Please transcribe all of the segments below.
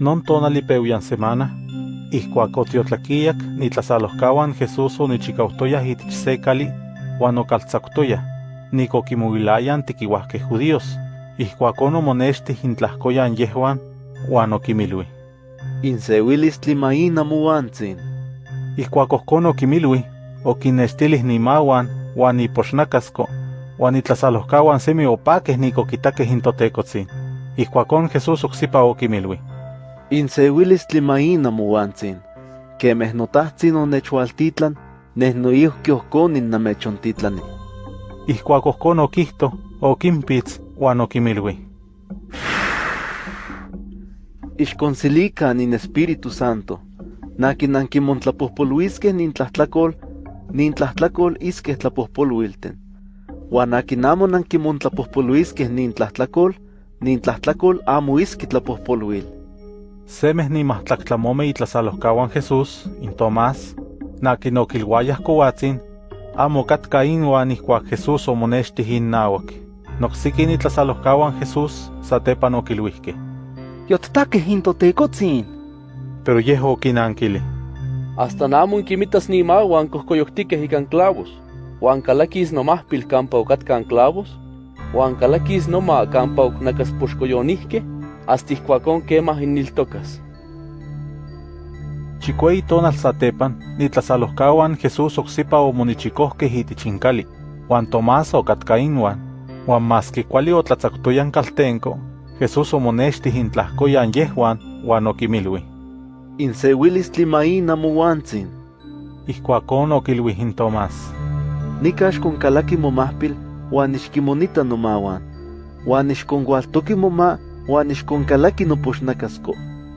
Non tonali peuyan semana, ihkuak otiotlakijak nitlasalohkawan Jesús onichikautoyaj itich se kali uan okaltsaktoyaj, nikokimuilayan tikiuajkej judíos, ihkuakon omonechtih intlajkoyan yehuan uan okimilui. Inseuilistli maina muantzin. Ihkuak ohkon okimilui, okinextilih nimauan uan ipoxnakasko, uan itlasalohkawan semi opakej nikokitakej intotekotzin. Ihkuakon Jesús oksipa okimilui. Inseuilistli maina muantzin. Kemeh notahtsin onechualtitlan, neh noihki ohkon innamechontitlani. Ihkuak ohkon okihto, okimpitz uan okimilui. Ixkonsilikan in Espíritu Santo. Nakin ankimontlapojpoluiskej nin tlahtlakol, nin tlahtlakol iskej tlapojpoluilten. Uan akin amo nankimontlapojpoluiskej nin tlahtlakol, nin tlahtlakol amo iski tlapojpoluil. Semeh nimahtlaktlamo itlasalohkawan Jesús, in Tomás, nakin okilwayaj kowatzin, amo katka inuan ihkuak Jesús omonechtih innauak. Noksiki itlasalohkawan Jesús satepan okilwihkej. Yottakej intotekotzin. Pero yeh okinankili. Hasta namo inkimitas nimauan kohkoyoktikej ikan clavos, uan kalakis nomahpil kampa okatkan clavos, uan kalakis noma kampa oknakaspoxkoyonihkej, hasta ihkuakon kemah inniltokas. Chikuei tonal satepan, nitlasalohkawan Jesús oksipa omonichikohkej itich inkali, uan Tomás okatka inuan, uan maski kuali otlatzaktoyan kaltenko, Jesús omonechtih intlahkoyan yehuan uan okimilui. Inseuilistli maina muantzin. Ihkuakon okilui in Tomás. Nikax konkalaki momahpil uan ixkimonita nomauan. Uan ixkonkualtoki moma uan ixkonkalaki nopoxnakasko.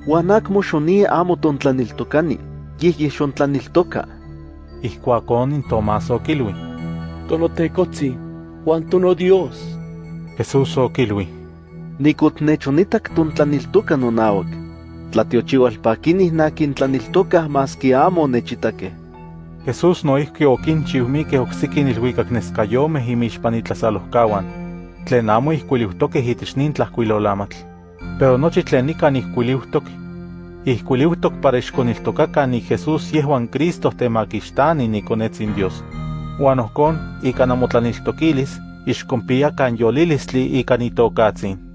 Uan akmo xonie amo tontlaniltokani, yeh xontlaniltoka. Ihkuakon in Tomás okilui. Tonotekotzi, uan tono Dios. Jesús okilui. Nikotnechonitak tontlaniltoka nonauak. Tlatiochiualpakinih nakin tlaniltokah maski amo nechitakeh. Jesús noihki okinchiu mikeh oksiki nilhuikak neskayomeh imixpan itlasalohkawan, tlen amo ihkuiliuhtokeh itich nin tlahkuilolamatl. Pero nochi tlen nikan ihkuiliuhtok, ihkuiliuhtok para ixkoniltokakan ni Jesús yehuan Cristo temakixtani nikonetzin Dios. Uan ohkon, ika namotlaniltokilis, ixkonpiakan yolilistli ika nitokatzin.